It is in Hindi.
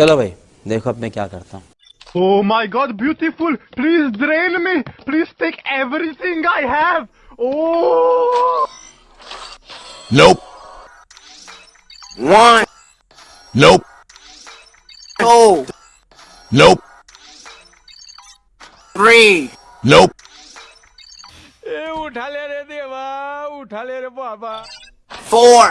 चलो भाई देखो अब मैं क्या करता हूँ Oh my god, beautiful! Please drain me! Please take everything I have! Oh! Nope. One, Nope. two, Nope. three, Nope. ए उठा ले रे देवा उठा ले रे बाबा four,